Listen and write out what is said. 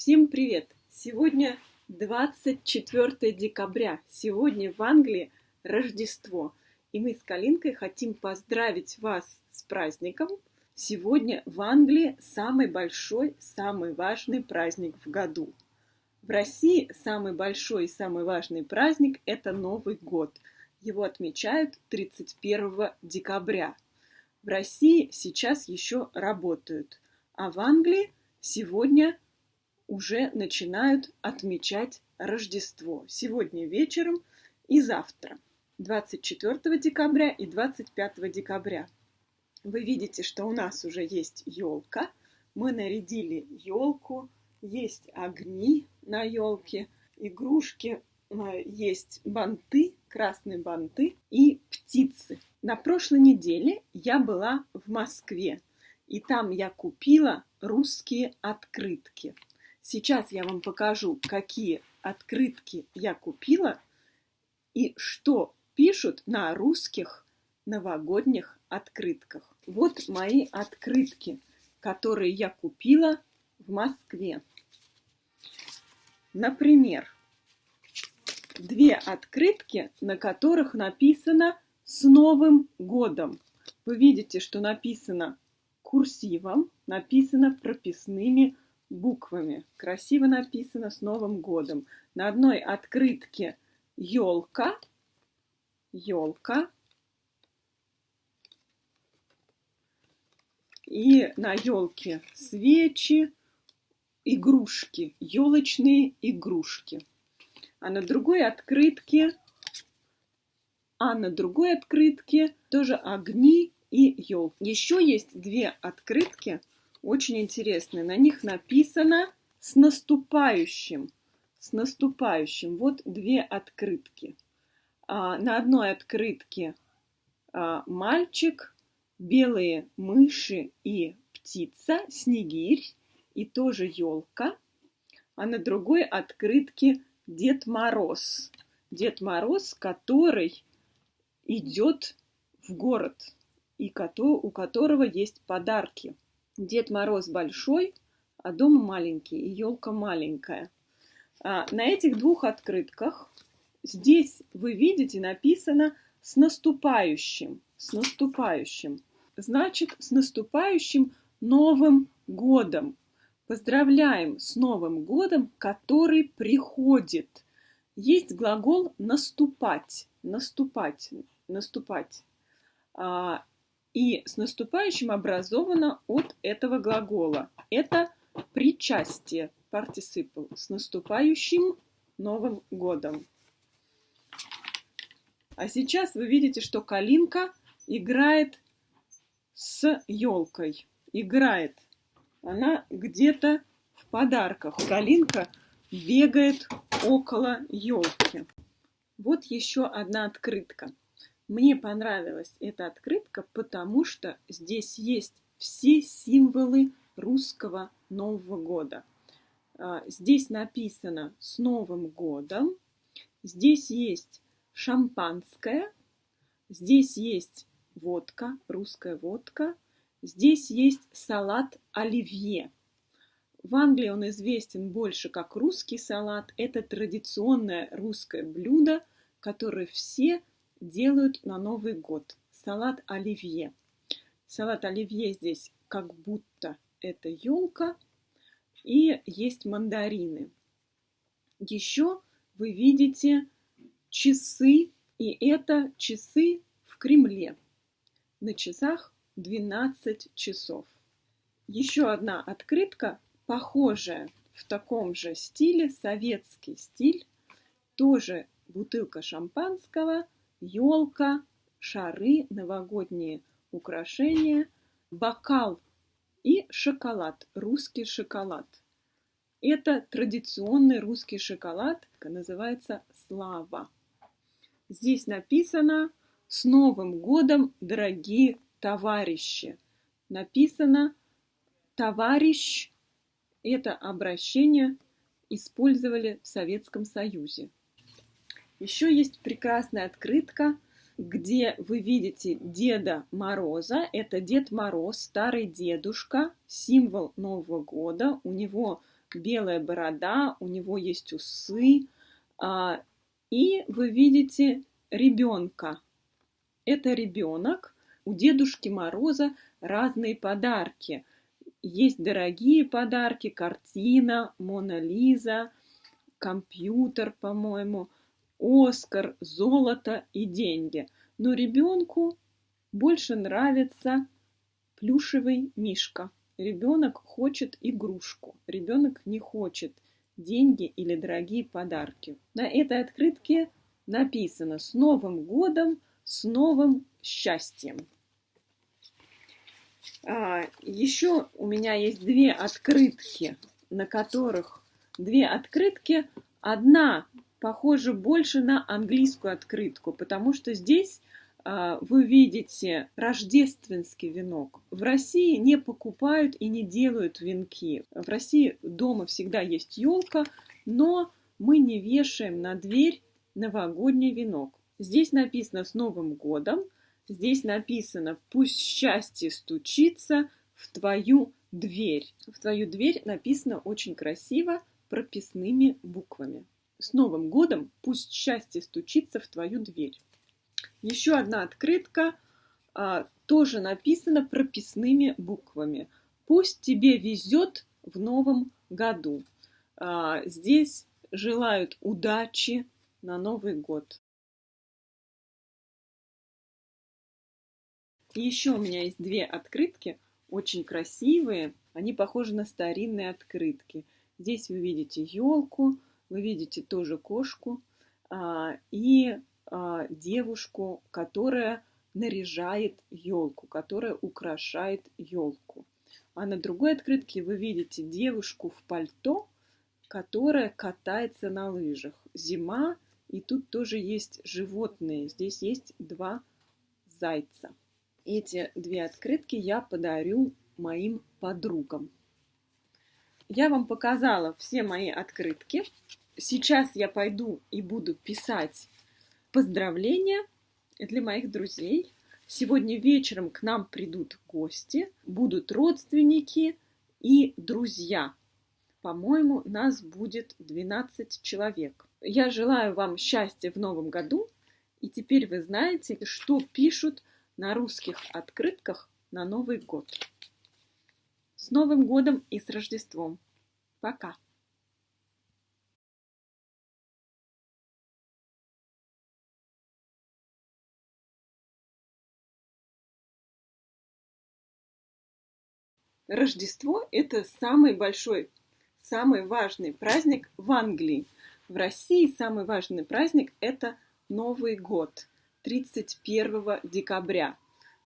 Всем привет! Сегодня 24 декабря. Сегодня в Англии Рождество. И мы с Калинкой хотим поздравить вас с праздником. Сегодня в Англии самый большой, самый важный праздник в году. В России самый большой и самый важный праздник – это Новый год. Его отмечают 31 декабря. В России сейчас еще работают, а в Англии сегодня – уже начинают отмечать Рождество. Сегодня вечером и завтра, 24 декабря и 25 декабря. Вы видите, что у нас уже есть елка. Мы нарядили елку, есть огни на елке, игрушки, э, есть банты, красные банты и птицы. На прошлой неделе я была в Москве, и там я купила русские открытки. Сейчас я вам покажу, какие открытки я купила и что пишут на русских новогодних открытках. Вот мои открытки, которые я купила в Москве. Например, две открытки, на которых написано «С Новым годом». Вы видите, что написано курсивом, написано прописными буквами. Красиво написано с Новым годом. На одной открытке елка, елка. И на елке свечи, игрушки, елочные игрушки. А на другой открытке, а на другой открытке тоже огни и елки. Еще есть две открытки, очень интересные. На них написано «С наступающим». С наступающим. Вот две открытки. А, на одной открытке а, мальчик, белые мыши и птица, снегирь и тоже елка. А на другой открытке Дед Мороз. Дед Мороз, который идет в город и у которого есть подарки. Дед Мороз большой, а дом маленький, и елка маленькая. А на этих двух открытках здесь вы видите написано с наступающим, с наступающим. Значит, с наступающим Новым годом. Поздравляем с Новым годом, который приходит. Есть глагол наступать, наступать, наступать. А, и с наступающим образовано от этого глагола. Это причастие, participle, с наступающим Новым годом. А сейчас вы видите, что Калинка играет с елкой. Играет. Она где-то в подарках. Калинка бегает около елки. Вот еще одна открытка. Мне понравилась эта открытка, потому что здесь есть все символы русского Нового года. А, здесь написано «С Новым годом», здесь есть шампанское, здесь есть водка, русская водка, здесь есть салат оливье. В Англии он известен больше как русский салат. Это традиционное русское блюдо, которое все делают на Новый год. Салат оливье. Салат оливье здесь как будто это елка. И есть мандарины. Еще вы видите часы, и это часы в Кремле. На часах 12 часов. Еще одна открытка, похожая в таком же стиле, советский стиль. Тоже бутылка шампанского – елка, шары, новогодние украшения, бокал и шоколад, русский шоколад. Это традиционный русский шоколад, называется «Слава». Здесь написано «С Новым годом, дорогие товарищи». Написано «Товарищ» – это обращение использовали в Советском Союзе. Еще есть прекрасная открытка, где вы видите Деда Мороза. Это Дед Мороз, старый дедушка, символ Нового года. У него белая борода, у него есть усы, а, и вы видите ребенка. Это ребенок. У Дедушки Мороза разные подарки. Есть дорогие подарки, картина, Мона Лиза, компьютер, по-моему, Оскар, золото и деньги. Но ребенку больше нравится плюшевый мишка. Ребенок хочет игрушку. Ребенок не хочет деньги или дорогие подарки. На этой открытке написано «С Новым годом, с новым счастьем». А, еще у меня есть две открытки, на которых две открытки. Одна похожа больше на английскую открытку, потому что здесь а, вы видите рождественский венок. В России не покупают и не делают венки. В России дома всегда есть елка, но мы не вешаем на дверь новогодний венок. Здесь написано «С Новым годом», здесь написано «Пусть счастье стучится в твою дверь». В твою дверь написано очень красиво прописными буквами. С Новым годом пусть счастье стучится в твою дверь. Еще одна открытка, а, тоже написана прописными буквами. Пусть тебе везет в новом году. А, здесь желают удачи на Новый год. еще у меня есть две открытки, очень красивые. Они похожи на старинные открытки. Здесь вы видите елку, вы видите тоже кошку. А, и а, девушку, которая наряжает елку, которая украшает елку. А на другой открытке вы видите девушку в пальто, которая катается на лыжах. Зима, и тут тоже есть животные. Здесь есть два зайца. Эти две открытки я подарю моим подругам. Я вам показала все мои открытки. Сейчас я пойду и буду писать поздравления для моих друзей. Сегодня вечером к нам придут гости, будут родственники и друзья. По-моему, нас будет 12 человек. Я желаю вам счастья в новом году. И теперь вы знаете, что пишут на русских открытках на Новый год. С Новым годом и с Рождеством. Пока! Рождество – это самый большой, самый важный праздник в Англии. В России самый важный праздник – это Новый год, 31 декабря –